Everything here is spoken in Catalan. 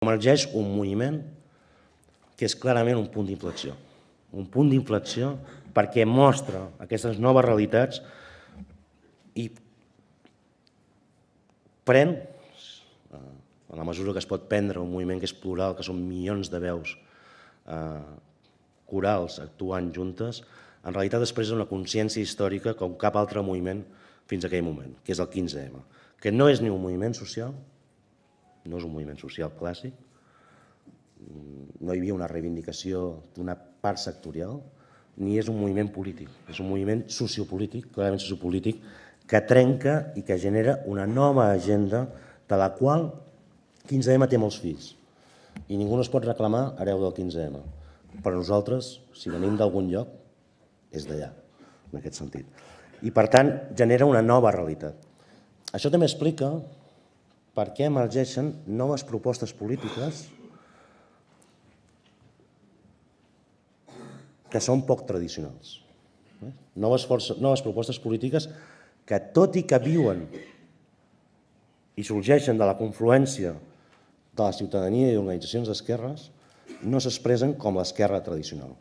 emergeix un moviment que és clarament un punt d'inflexió. Un punt d'inflexió perquè mostra aquestes noves realitats i pren, eh, en la mesura que es pot prendre un moviment que és plural, que són milions de veus eh, corals actuant juntes, en realitat després una consciència històrica com cap altre moviment fins a aquell moment, que és el 15M, que no és ni un moviment social, no és un moviment social clàssic, no hi havia una reivindicació d'una part sectorial, ni és un moviment polític, és un moviment sociopolític, clarament sociopolític, que trenca i que genera una nova agenda de la qual 15M té molts fills i ningú no es pot reclamar hereu del 15M. Però nosaltres, si venim d'algun lloc, és d'allà, en aquest sentit. I, per tant, genera una nova realitat. Això també explica per què emergeixen noves propostes polítiques que són poc tradicionals. Eh? Noves, forces, noves propostes polítiques que, tot i que viuen i sorgeixen de la confluència de la ciutadania i organitzacions d'esquerres, no s'expressen com l'esquerra tradicional.